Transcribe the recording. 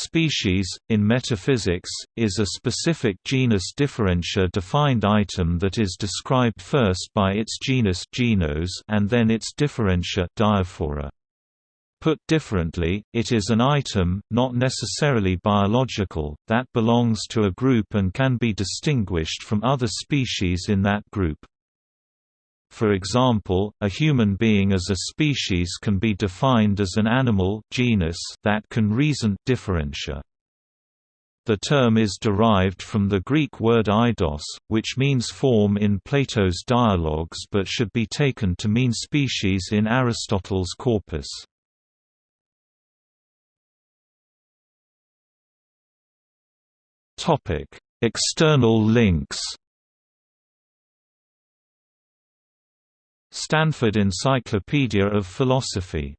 Species, in metaphysics, is a specific genus differentia defined item that is described first by its genus genos and then its differentia diaphora. Put differently, it is an item, not necessarily biological, that belongs to a group and can be distinguished from other species in that group. For example, a human being as a species can be defined as an animal genus that can reason differentia. The term is derived from the Greek word eidos, which means form in Plato's dialogues but should be taken to mean species in Aristotle's corpus. External links Stanford Encyclopedia of Philosophy